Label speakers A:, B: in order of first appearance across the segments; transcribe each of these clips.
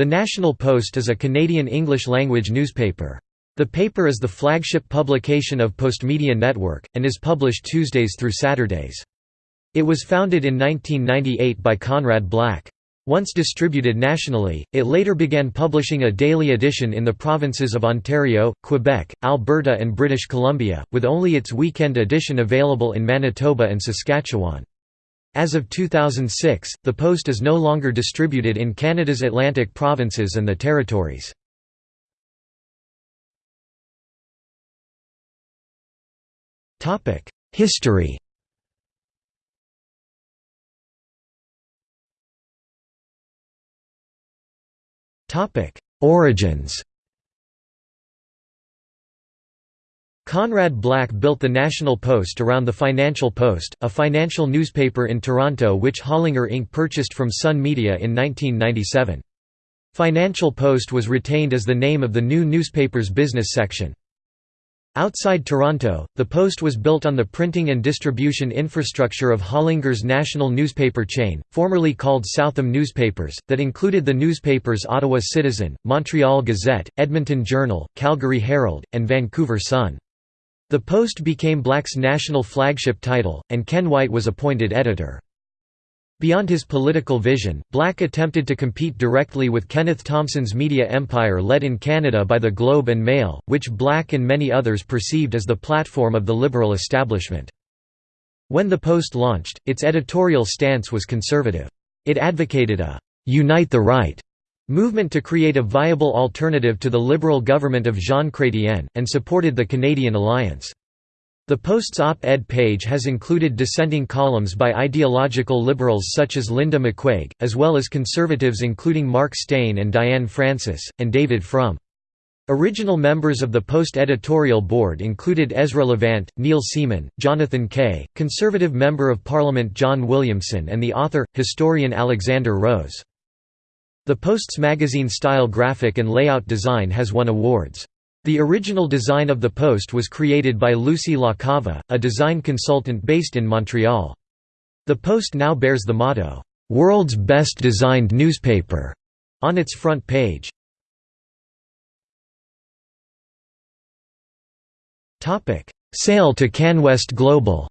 A: The National Post is a Canadian English-language newspaper. The paper is the flagship publication of Postmedia Network, and is published Tuesdays through Saturdays. It was founded in 1998 by Conrad Black. Once distributed nationally, it later began publishing a daily edition in the provinces of Ontario, Quebec, Alberta and British Columbia, with only its weekend edition available in Manitoba and Saskatchewan. As of 2006, the Post is no longer distributed in Canada's Atlantic provinces and the territories. History Origins Conrad Black built the National Post around the Financial Post, a financial newspaper in Toronto which Hollinger Inc. purchased from Sun Media in 1997. Financial Post was retained as the name of the new newspaper's business section. Outside Toronto, the Post was built on the printing and distribution infrastructure of Hollinger's national newspaper chain, formerly called Southam Newspapers, that included the newspapers Ottawa Citizen, Montreal Gazette, Edmonton Journal, Calgary Herald, and Vancouver Sun. The Post became Black's national flagship title, and Ken White was appointed editor. Beyond his political vision, Black attempted to compete directly with Kenneth Thomson's media empire led in Canada by the Globe and Mail, which Black and many others perceived as the platform of the liberal establishment. When the Post launched, its editorial stance was conservative. It advocated a «unite the right» movement to create a viable alternative to the liberal government of Jean Chrétien, and supported the Canadian alliance. The Post's op-ed page has included dissenting columns by ideological liberals such as Linda McQuaig, as well as conservatives including Mark Steyn and Diane Francis, and David Frum. Original members of the Post editorial board included Ezra Levant, Neil Seeman, Jonathan Kay, Conservative Member of Parliament John Williamson and the author, historian Alexander Rose. The Post's magazine-style graphic and layout design has won awards. The original design of the post was created by Lucie Lacava, a design consultant based in Montreal. The post now bears the motto, "'World's Best Designed Newspaper' on its front page. Sale to CanWest Global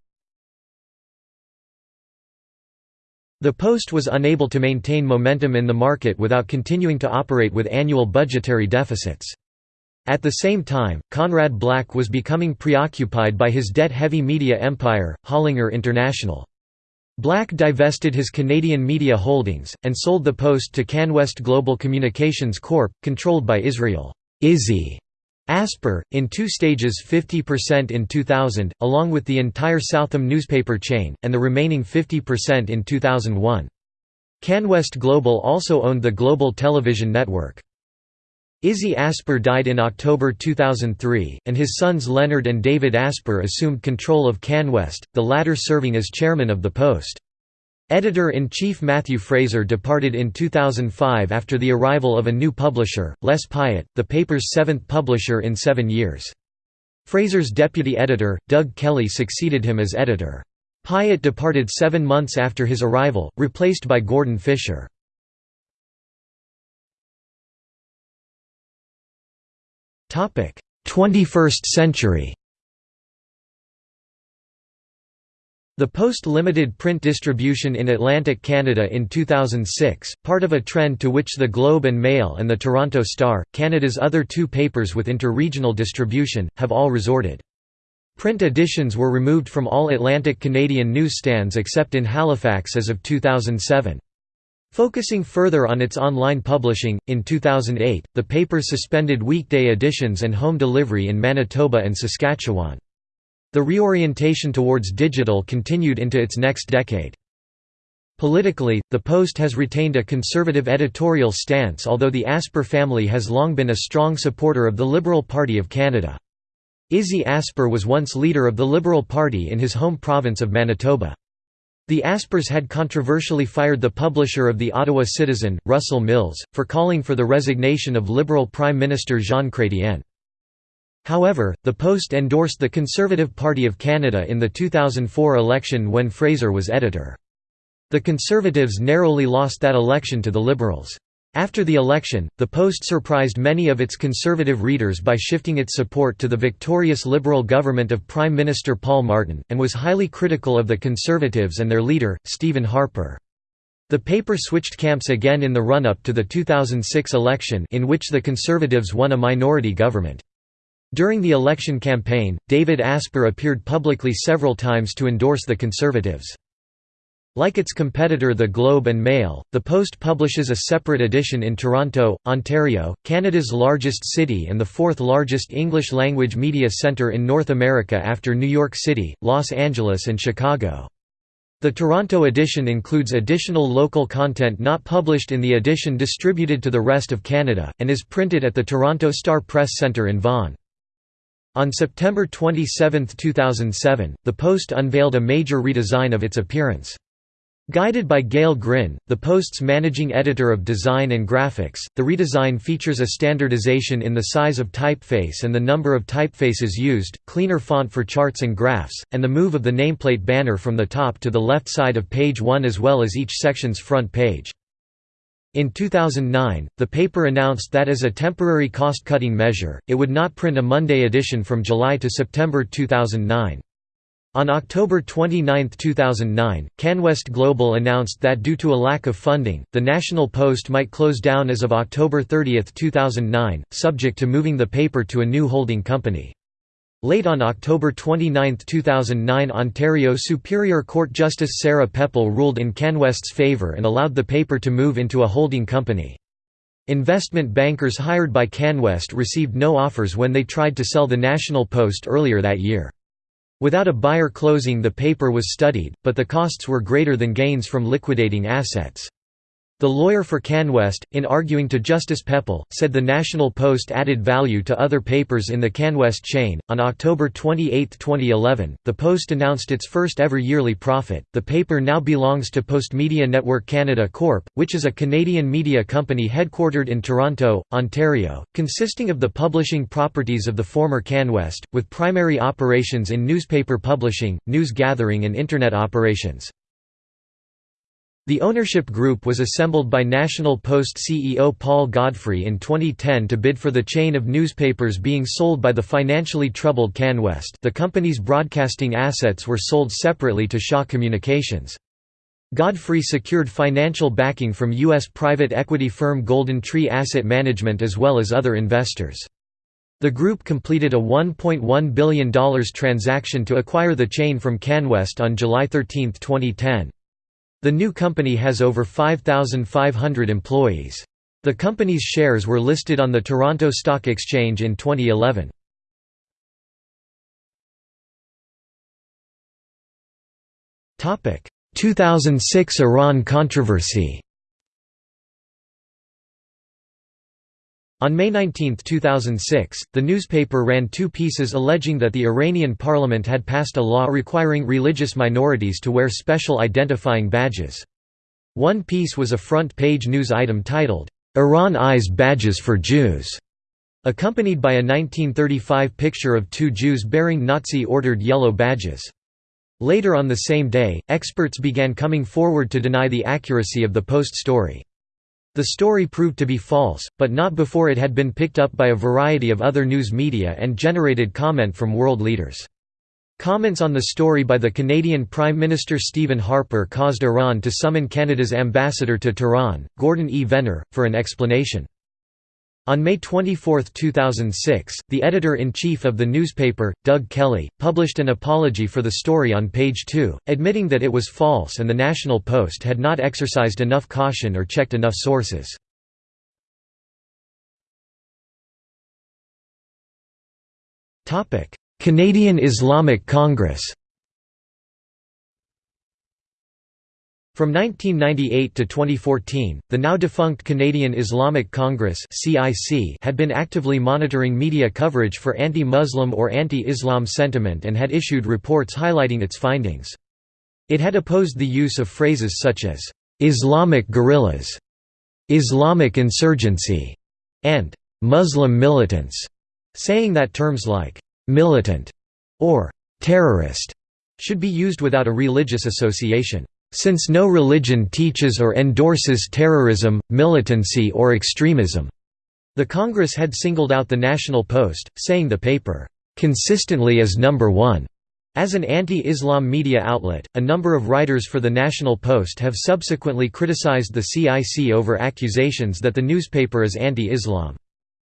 A: The Post was unable to maintain momentum in the market without continuing to operate with annual budgetary deficits. At the same time, Conrad Black was becoming preoccupied by his debt-heavy media empire, Hollinger International. Black divested his Canadian media holdings, and sold the Post to CanWest Global Communications Corp., controlled by Israel Izzy Asper, in two stages 50% in 2000, along with the entire Southam newspaper chain, and the remaining 50% in 2001. CanWest Global also owned the Global Television Network. Izzy Asper died in October 2003, and his sons Leonard and David Asper assumed control of CanWest, the latter serving as chairman of the Post. Editor-in-chief Matthew Fraser departed in 2005 after the arrival of a new publisher, Les Pyette, the paper's seventh publisher in seven years. Fraser's deputy editor, Doug Kelly succeeded him as editor. Pyette departed seven months after his arrival, replaced by Gordon Fisher. 21st century The Post limited print distribution in Atlantic Canada in 2006, part of a trend to which the Globe and Mail and the Toronto Star, Canada's other two papers with interregional distribution, have all resorted. Print editions were removed from all Atlantic Canadian newsstands except in Halifax as of 2007. Focusing further on its online publishing, in 2008, the paper suspended weekday editions and home delivery in Manitoba and Saskatchewan. The reorientation towards digital continued into its next decade. Politically, the Post has retained a conservative editorial stance although the Asper family has long been a strong supporter of the Liberal Party of Canada. Izzy Asper was once leader of the Liberal Party in his home province of Manitoba. The Aspers had controversially fired the publisher of the Ottawa Citizen, Russell Mills, for calling for the resignation of Liberal Prime Minister Jean Chrétien. However, the Post endorsed the Conservative Party of Canada in the 2004 election when Fraser was editor. The Conservatives narrowly lost that election to the Liberals. After the election, the Post surprised many of its conservative readers by shifting its support to the victorious Liberal government of Prime Minister Paul Martin, and was highly critical of the Conservatives and their leader, Stephen Harper. The paper switched camps again in the run-up to the 2006 election in which the Conservatives won a minority government. During the election campaign, David Asper appeared publicly several times to endorse the Conservatives. Like its competitor The Globe and Mail, The Post publishes a separate edition in Toronto, Ontario, Canada's largest city and the fourth largest English-language media centre in North America after New York City, Los Angeles and Chicago. The Toronto edition includes additional local content not published in the edition distributed to the rest of Canada, and is printed at the Toronto Star Press Centre in Vaughan. On September 27, 2007, The Post unveiled a major redesign of its appearance. Guided by Gail Grin, the Post's managing editor of design and graphics, the redesign features a standardization in the size of typeface and the number of typefaces used, cleaner font for charts and graphs, and the move of the nameplate banner from the top to the left side of page 1 as well as each section's front page. In 2009, the paper announced that as a temporary cost-cutting measure, it would not print a Monday edition from July to September 2009. On October 29, 2009, CanWest Global announced that due to a lack of funding, the National Post might close down as of October 30, 2009, subject to moving the paper to a new holding company. Late on October 29, 2009 Ontario Superior Court Justice Sarah Pepall ruled in CanWest's favour and allowed the paper to move into a holding company. Investment bankers hired by CanWest received no offers when they tried to sell the National Post earlier that year. Without a buyer closing the paper was studied, but the costs were greater than gains from liquidating assets. The lawyer for CanWest, in arguing to Justice Pepall, said the National Post added value to other papers in the CanWest chain. On October 28, 2011, the Post announced its first ever yearly profit. The paper now belongs to Postmedia Network Canada Corp., which is a Canadian media company headquartered in Toronto, Ontario, consisting of the publishing properties of the former CanWest, with primary operations in newspaper publishing, news gathering, and Internet operations. The ownership group was assembled by National Post CEO Paul Godfrey in 2010 to bid for the chain of newspapers being sold by the financially troubled CanWest the company's broadcasting assets were sold separately to Shaw Communications. Godfrey secured financial backing from U.S. private equity firm GoldenTree Asset Management as well as other investors. The group completed a $1.1 billion transaction to acquire the chain from CanWest on July 13, 2010. The new company has over 5,500 employees. The company's shares were listed on the Toronto Stock Exchange in 2011. Topic: 2006 Iran controversy. On May 19, 2006, the newspaper ran two pieces alleging that the Iranian parliament had passed a law requiring religious minorities to wear special identifying badges. One piece was a front-page news item titled, "'Iran Eyes Badges for Jews' accompanied by a 1935 picture of two Jews bearing Nazi-ordered yellow badges. Later on the same day, experts began coming forward to deny the accuracy of the Post story. The story proved to be false, but not before it had been picked up by a variety of other news media and generated comment from world leaders. Comments on the story by the Canadian Prime Minister Stephen Harper caused Iran to summon Canada's ambassador to Tehran, Gordon E. Venner, for an explanation. On May 24, 2006, the editor-in-chief of the newspaper, Doug Kelly, published an apology for the story on page 2, admitting that it was false and the National Post had not exercised enough caution or checked enough sources. Canadian Islamic Congress From 1998 to 2014, the now defunct Canadian Islamic Congress had been actively monitoring media coverage for anti-Muslim or anti-Islam sentiment and had issued reports highlighting its findings. It had opposed the use of phrases such as, "'Islamic guerrillas", "'Islamic insurgency", and "'Muslim militants", saying that terms like "'militant' or "'terrorist' should be used without a religious association. Since no religion teaches or endorses terrorism, militancy or extremism." The Congress had singled out the National Post, saying the paper, "...consistently is number one." As an anti-Islam media outlet, a number of writers for the National Post have subsequently criticized the CIC over accusations that the newspaper is anti-Islam.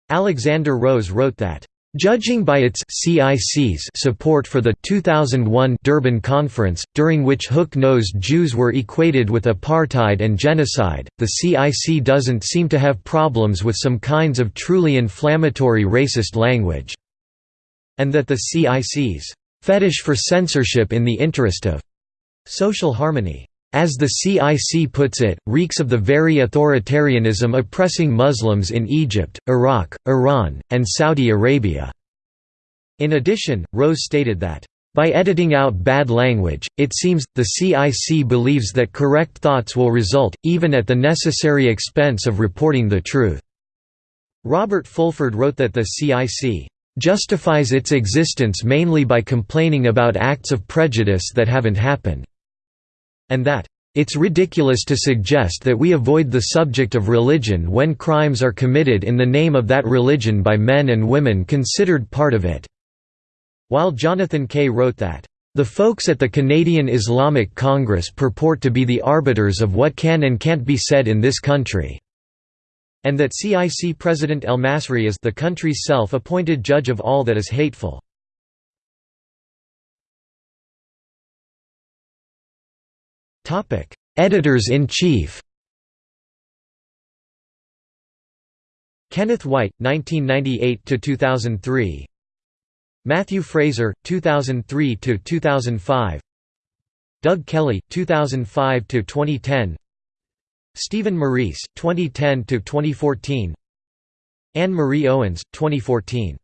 A: Alexander Rose wrote that, Judging by its CIC's support for the 2001 Durban Conference, during which hook-nosed Jews were equated with apartheid and genocide, the CIC doesn't seem to have problems with some kinds of truly inflammatory racist language. And that the CIC's fetish for censorship in the interest of social harmony as the CIC puts it, reeks of the very authoritarianism oppressing Muslims in Egypt, Iraq, Iran, and Saudi Arabia." In addition, Rose stated that, "...by editing out bad language, it seems, the CIC believes that correct thoughts will result, even at the necessary expense of reporting the truth." Robert Fulford wrote that the CIC justifies its existence mainly by complaining about acts of prejudice that haven't happened and that it's ridiculous to suggest that we avoid the subject of religion when crimes are committed in the name of that religion by men and women considered part of it." While Jonathan Kay wrote that, "...the folks at the Canadian Islamic Congress purport to be the arbiters of what can and can't be said in this country." and that CIC President Elmasry is the country's self-appointed judge of all that is hateful. Editors-in-chief Kenneth White, 1998–2003 Matthew Fraser, 2003–2005 Doug Kelly, 2005–2010 Stephen Meurice, 2010–2014 Anne Marie Owens, 2014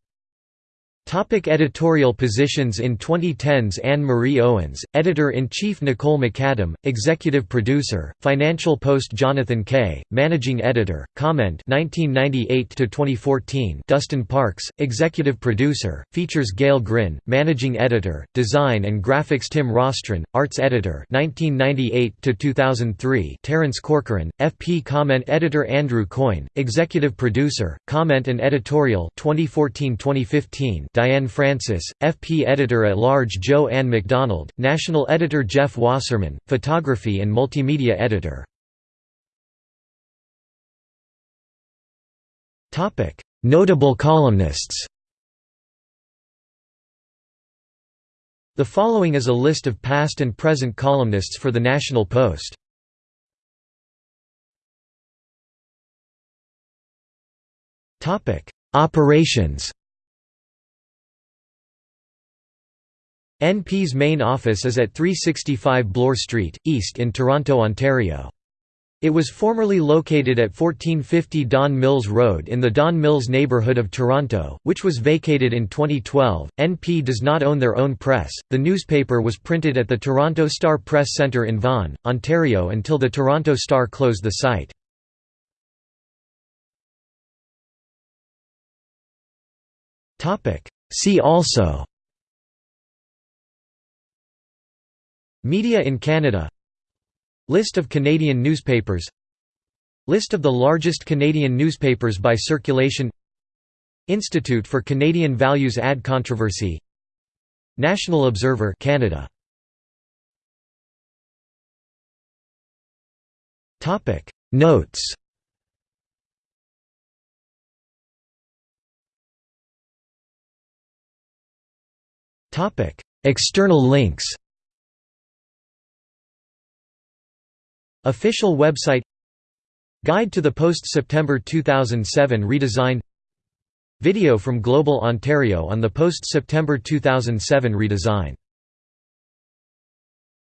A: Topic editorial positions In 2010s Anne-Marie Owens, Editor-in-Chief Nicole McAdam, Executive Producer, Financial Post Jonathan Kay, Managing Editor, Comment 1998–2014 Dustin Parks, Executive Producer, Features Gail Grin, Managing Editor, Design and Graphics Tim Rostron, Arts Editor 1998–2003 Terence Corcoran, FP Comment Editor Andrew Coyne, Executive Producer, Comment and Editorial 2014–2015 Diane Francis, FP Editor-at-Large Joe Ann MacDonald, National Editor Jeff Wasserman, Photography and Multimedia Editor. Notable columnists The following is a list of past and present columnists for the National Post. Operations NP's main office is at 365 Bloor Street, East in Toronto, Ontario. It was formerly located at 1450 Don Mills Road in the Don Mills neighbourhood of Toronto, which was vacated in 2012. NP does not own their own press. The newspaper was printed at the Toronto Star Press Centre in Vaughan, Ontario until the Toronto Star closed the site. See also Media in Canada. List of Canadian newspapers. List of the largest Canadian newspapers by circulation. Institute for Canadian Values ad controversy. National Observer Canada. Topic. Notes. Topic. External links Official website Guide to the post-September 2007 redesign Video from Global Ontario on the post-September 2007 redesign